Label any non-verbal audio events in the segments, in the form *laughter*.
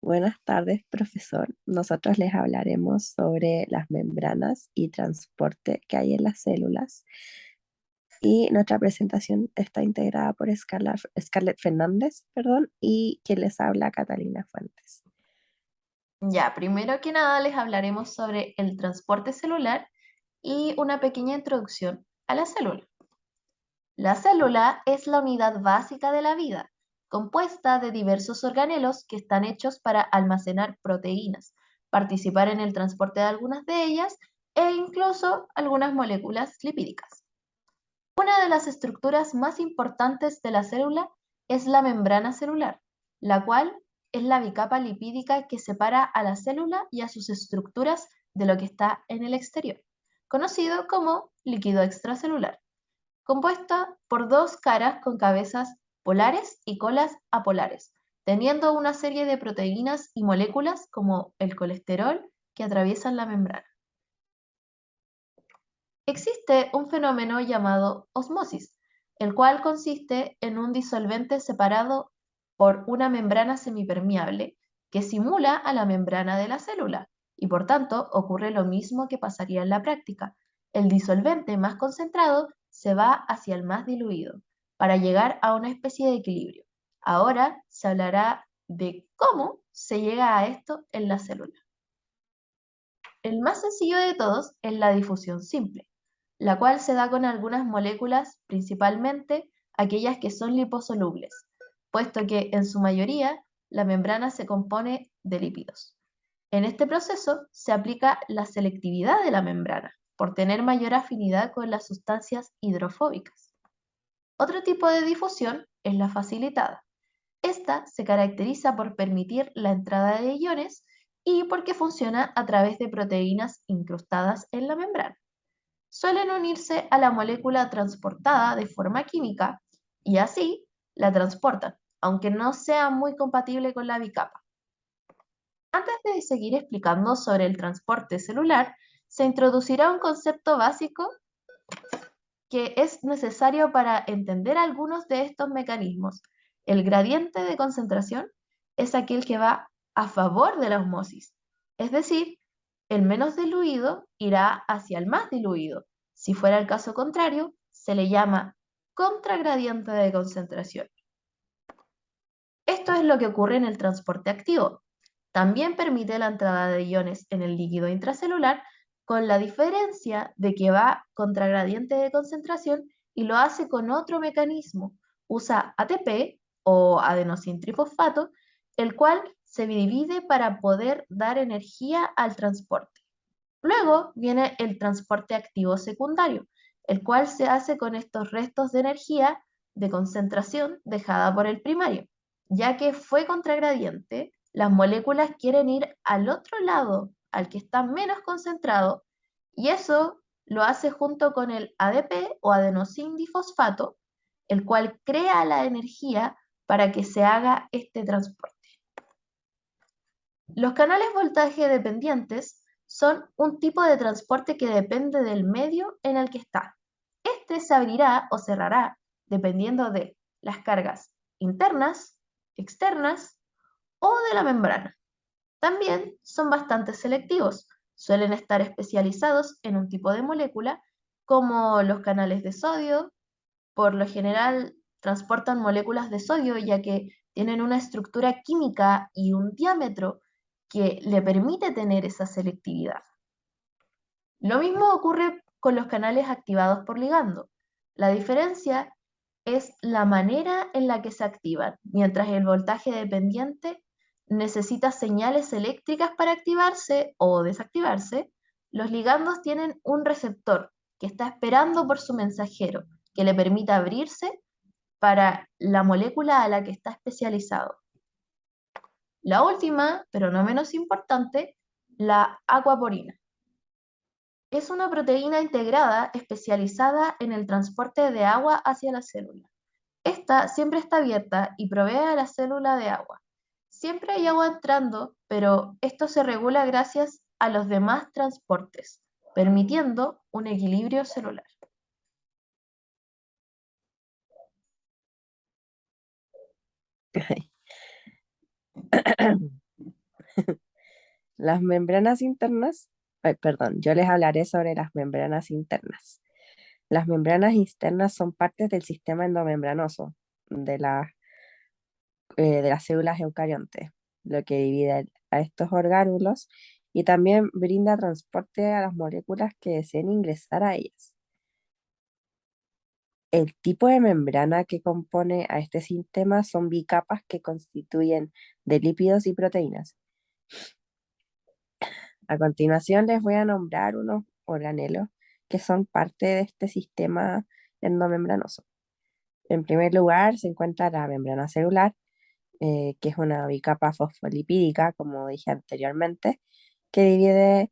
Buenas tardes, profesor. Nosotros les hablaremos sobre las membranas y transporte que hay en las células. Y nuestra presentación está integrada por Scarlett, Fernández perdón, y quien les habla, Catalina Fuentes. Ya, primero que nada les hablaremos sobre el transporte celular y una pequeña introducción a la célula. La célula es la unidad básica de la vida compuesta de diversos organelos que están hechos para almacenar proteínas, participar en el transporte de algunas de ellas e incluso algunas moléculas lipídicas. Una de las estructuras más importantes de la célula es la membrana celular, la cual es la bicapa lipídica que separa a la célula y a sus estructuras de lo que está en el exterior, conocido como líquido extracelular, compuesta por dos caras con cabezas polares y colas apolares, teniendo una serie de proteínas y moléculas como el colesterol que atraviesan la membrana. Existe un fenómeno llamado osmosis, el cual consiste en un disolvente separado por una membrana semipermeable que simula a la membrana de la célula y por tanto ocurre lo mismo que pasaría en la práctica. El disolvente más concentrado se va hacia el más diluido para llegar a una especie de equilibrio. Ahora se hablará de cómo se llega a esto en la célula. El más sencillo de todos es la difusión simple, la cual se da con algunas moléculas, principalmente aquellas que son liposolubles, puesto que en su mayoría la membrana se compone de lípidos. En este proceso se aplica la selectividad de la membrana, por tener mayor afinidad con las sustancias hidrofóbicas. Otro tipo de difusión es la facilitada. Esta se caracteriza por permitir la entrada de iones y porque funciona a través de proteínas incrustadas en la membrana. Suelen unirse a la molécula transportada de forma química y así la transportan, aunque no sea muy compatible con la bicapa. Antes de seguir explicando sobre el transporte celular, se introducirá un concepto básico que es necesario para entender algunos de estos mecanismos. El gradiente de concentración es aquel que va a favor de la osmosis, es decir, el menos diluido irá hacia el más diluido. Si fuera el caso contrario, se le llama contragradiente de concentración. Esto es lo que ocurre en el transporte activo. También permite la entrada de iones en el líquido intracelular con la diferencia de que va contra gradiente de concentración y lo hace con otro mecanismo. Usa ATP o adenosintrifosfato, el cual se divide para poder dar energía al transporte. Luego viene el transporte activo secundario, el cual se hace con estos restos de energía de concentración dejada por el primario. Ya que fue contragradiente, las moléculas quieren ir al otro lado al que está menos concentrado y eso lo hace junto con el ADP o adenosindifosfato, el cual crea la energía para que se haga este transporte. Los canales voltaje dependientes son un tipo de transporte que depende del medio en el que está. Este se abrirá o cerrará dependiendo de las cargas internas, externas o de la membrana. También son bastante selectivos. Suelen estar especializados en un tipo de molécula, como los canales de sodio. Por lo general transportan moléculas de sodio ya que tienen una estructura química y un diámetro que le permite tener esa selectividad. Lo mismo ocurre con los canales activados por ligando. La diferencia es la manera en la que se activan, mientras el voltaje dependiente necesita señales eléctricas para activarse o desactivarse, los ligandos tienen un receptor que está esperando por su mensajero, que le permita abrirse para la molécula a la que está especializado. La última, pero no menos importante, la aquaporina. Es una proteína integrada especializada en el transporte de agua hacia la célula. Esta siempre está abierta y provee a la célula de agua. Siempre hay agua entrando, pero esto se regula gracias a los demás transportes, permitiendo un equilibrio celular. *coughs* Las membranas internas, perdón, yo les hablaré sobre las membranas internas. Las membranas internas son partes del sistema endomembranoso de, eh, de las células eucariontes, lo que divide a estos orgánulos y también brinda transporte a las moléculas que deseen ingresar a ellas. El tipo de membrana que compone a este sistema son bicapas que constituyen de lípidos y proteínas. A continuación les voy a nombrar unos organelos que son parte de este sistema endomembranoso. En primer lugar se encuentra la membrana celular, eh, que es una bicapa fosfolipídica, como dije anteriormente, que divide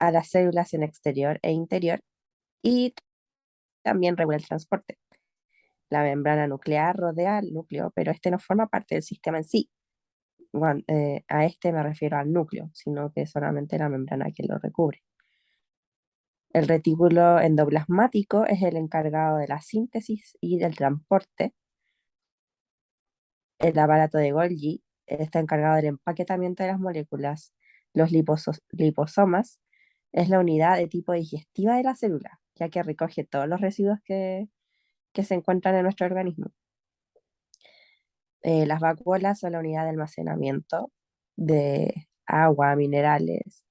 a las células en exterior e interior y también regula el transporte. La membrana nuclear rodea el núcleo, pero este no forma parte del sistema en sí. Eh, a este me refiero al núcleo, sino que solamente la membrana que lo recubre. El retículo endoplasmático es el encargado de la síntesis y del transporte. El aparato de Golgi está encargado del empaquetamiento de las moléculas. Los liposomas es la unidad de tipo digestiva de la célula, ya que recoge todos los residuos que, se encuentran en nuestro organismo. Eh, las vacuolas son la unidad de almacenamiento de agua, minerales,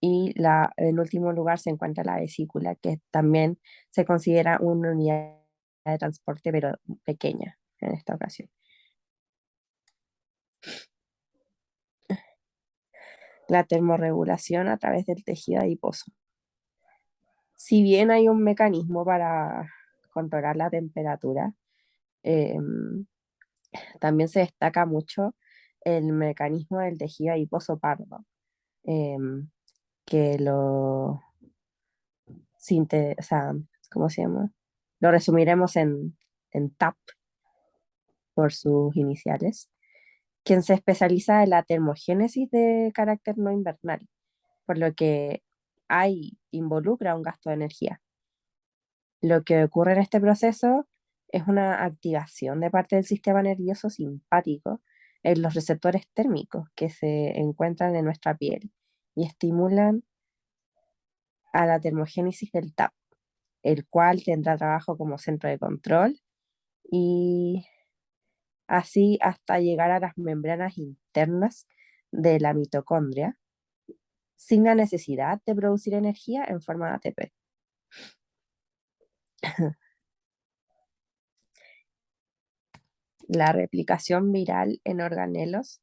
y la, en último lugar se encuentra la vesícula, que también se considera una unidad de transporte, pero pequeña en esta ocasión. La termorregulación a través del tejido adiposo. Si bien hay un mecanismo para controlar la temperatura, em, también se destaca mucho el mecanismo del tejido adiposo pardo. Em, que lo o sea, ¿cómo se llama? Lo resumiremos en, en TAP por sus iniciales, quien se especializa en la termogénesis de carácter no invernal, por lo que hay, involucra un gasto de energía. Lo que ocurre en este proceso es una activación de parte del sistema nervioso simpático en los receptores térmicos que se encuentran en nuestra piel y estimulan a la termogénesis del TAP, el cual tendrá trabajo como centro de control y así hasta llegar a las membranas internas de la mitocondria sin la necesidad de producir energía en forma de ATP. La replicación viral en organelos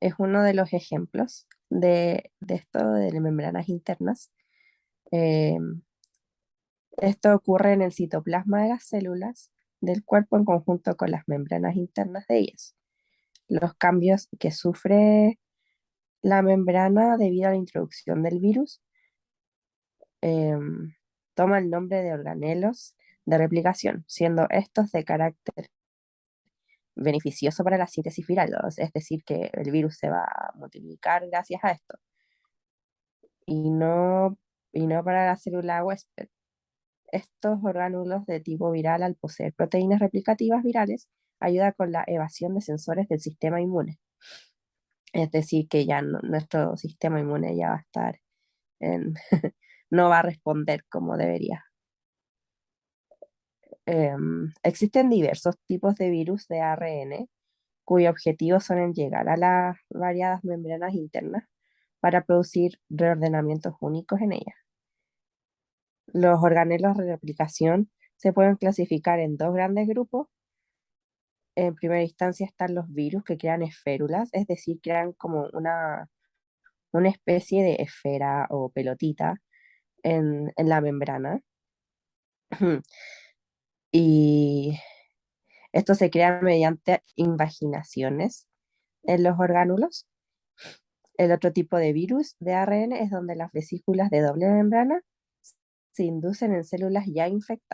es uno de los ejemplos de, esto de membranas internas. Em, esto ocurre en el citoplasma de las células del cuerpo en conjunto con las membranas internas de ellas. Los cambios que sufre la membrana debido a la introducción del virus em, toma el nombre de organelos de replicación, siendo estos de carácter beneficioso para la síntesis viral, es decir, que el virus se va a multiplicar gracias a esto. Y no, y no para la célula huésped. Estos orgánulos de tipo viral, al poseer proteínas replicativas virales, ayuda con la evasión de sensores del sistema inmune. Es decir, que ya nuestro sistema inmune ya va a estar en, *laughs* no va a responder como debería. Em, existen diversos tipos de virus de ARN cuyo objetivo son llegar a las variadas membranas internas para producir reordenamientos únicos en ellas. Los organelos de replicación se pueden clasificar en dos grandes grupos. En primera instancia están los virus que crean esférulas, es decir, crean como una, una especie de esfera o pelotita en, en la membrana. *clears throat* Y esto se crea mediante invaginaciones en los orgánulos. El otro tipo de virus de ARN es donde las vesículas de doble membrana se inducen en células ya infectadas.